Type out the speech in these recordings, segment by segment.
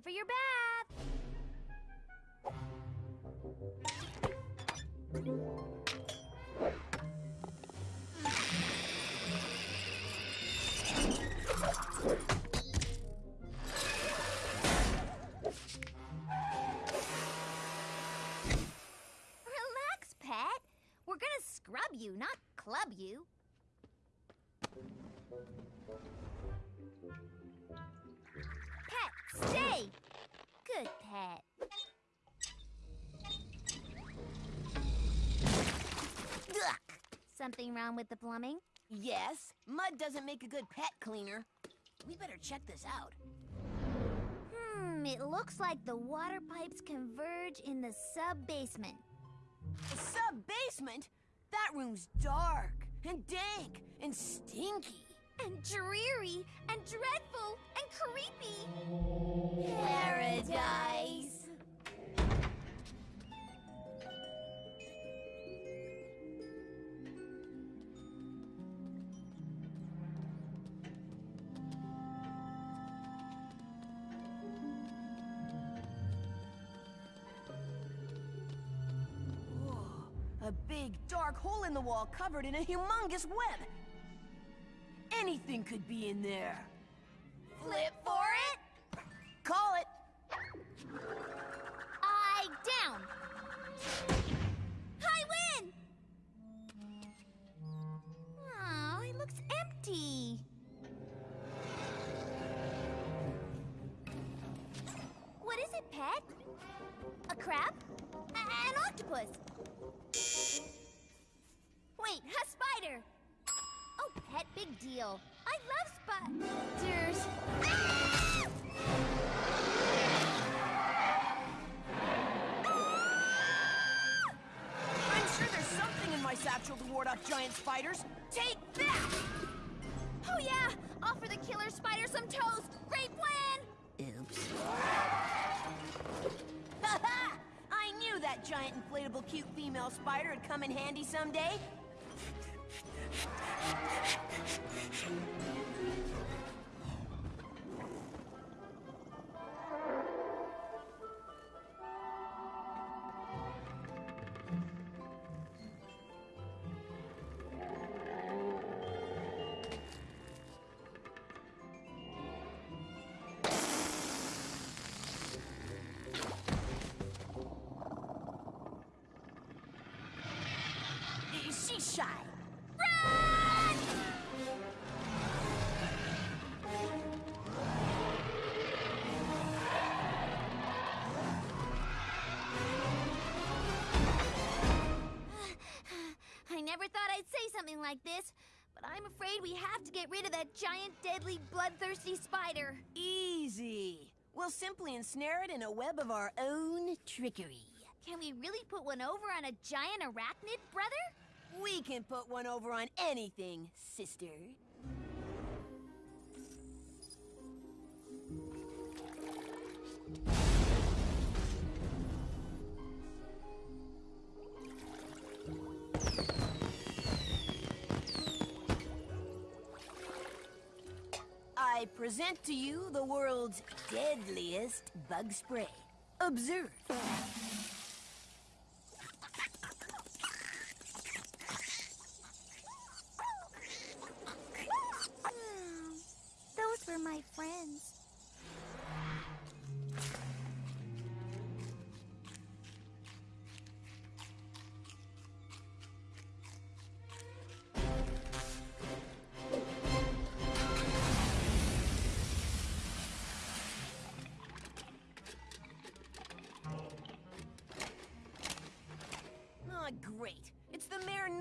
time for your bath. Relax, pet. We're gonna scrub you, not club you. Stay! Good pet. Ugh. Something wrong with the plumbing? Yes, mud doesn't make a good pet cleaner. We better check this out. Hmm, it looks like the water pipes converge in the sub basement. Sub basement? That room's dark and dank and stinky. And dreary and dreadful and creepy. Paradise. A big dark hole in the wall covered in a humongous web. Anything could be in there. Flip for it. Call it. Eye down. I win. Oh, it looks empty. What is it, pet? A crab? A- an octopus? Big deal. I love spiders. Ah! I'm sure there's something in my satchel to ward off giant spiders. Take that! Oh yeah! Offer the killer spider some toast! Great plan! Oops. Ha I knew that giant inflatable cute female spider would come in handy someday. Like this, but I'm afraid we have to get rid of that giant, deadly, bloodthirsty spider. Easy. We'll simply ensnare it in a web of our own trickery. Can we really put one over on a giant arachnid, brother? We can put one over on anything, sister. I present to you the world's deadliest bug spray. Observe.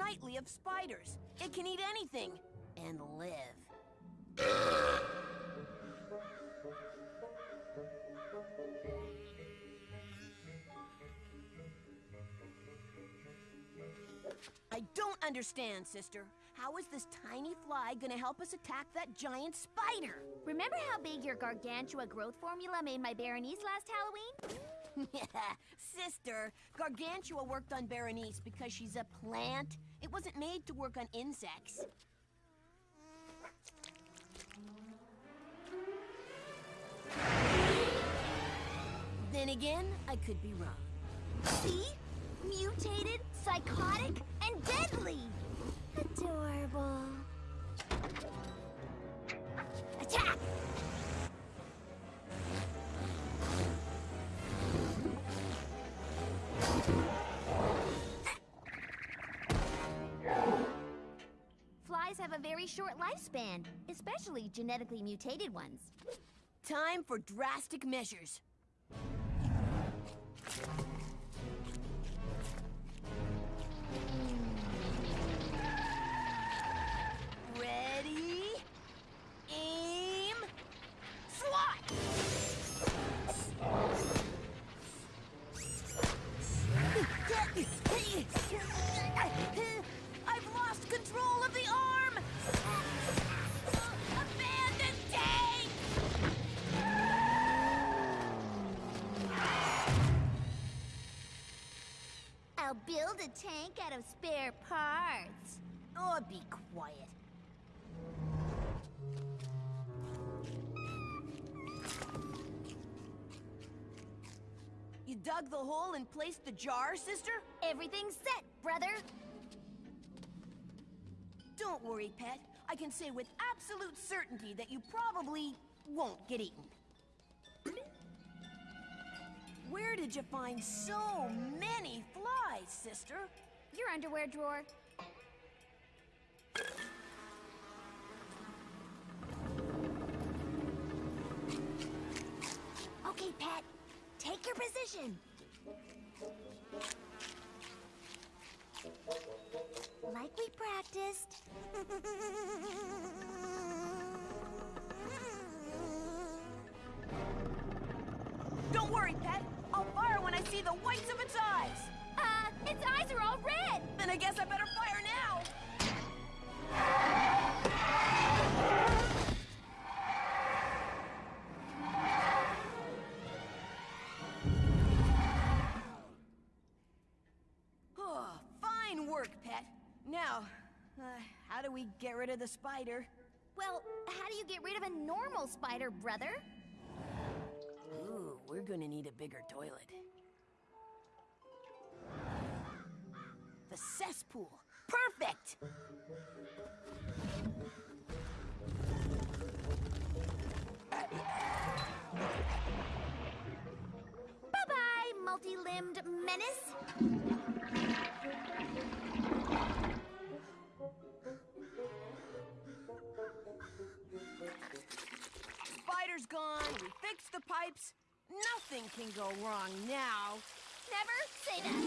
Of spiders. It can eat anything and live. I don't understand, sister. How is this tiny fly gonna help us attack that giant spider? Remember how big your gargantua growth formula made my Berenice last Halloween? Yeah, sister, Gargantua worked on Berenice because she's a plant. It wasn't made to work on insects. Then again, I could be wrong. See? Mutated, psychotic, and deadly! Adorable. Very short lifespan, especially genetically mutated ones. Time for drastic measures. Tank out of spare parts. Oh, be quiet. You dug the hole and placed the jar, sister? Everything's set, brother. Don't worry, pet. I can say with absolute certainty that you probably won't get eaten. Where did you find so many flies, sister? Your underwear drawer. Okay, Pet. Take your position. Like we practiced. Don't worry, pet. I'll fire when I see the whites of its eyes. Uh, its eyes are all red. Then I guess I better fire now. Oh, fine work, pet. Now, uh, how do we get rid of the spider? Well, how do you get rid of a normal spider, brother? We're gonna need a bigger toilet. The cesspool. Perfect! Bye-bye, multi-limbed menace. Spider's gone, we fixed the pipes. Nothing can go wrong now. Never say that.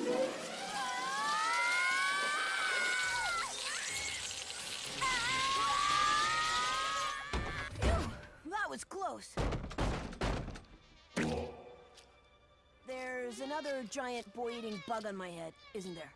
That was close. There's another giant boy-eating bug on my head, isn't there?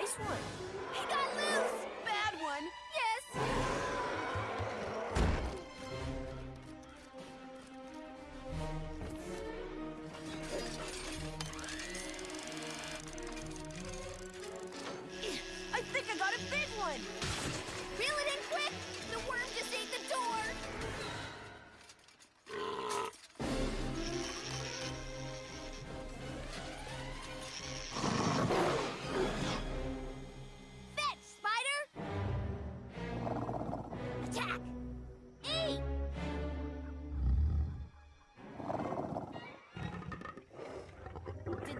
Nice one.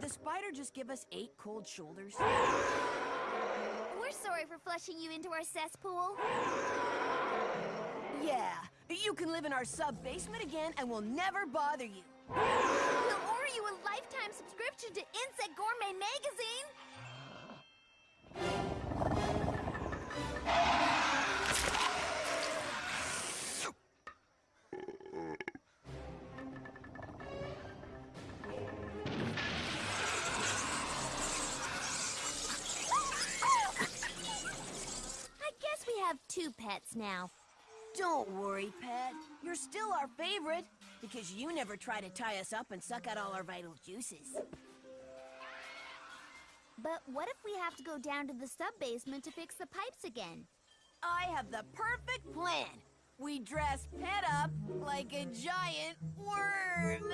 Did the spider just give us eight cold shoulders? We're sorry for flushing you into our cesspool. Yeah. You can live in our sub-basement again and we'll never bother you. We'll order you a lifetime subscription to Insect Gourmet Magazine. Now. Don't worry, Pet. You're still our favorite, because you never try to tie us up and suck out all our vital juices. But what if we have to go down to the sub-basement to fix the pipes again? I have the perfect plan. We dress Pet up like a giant worm.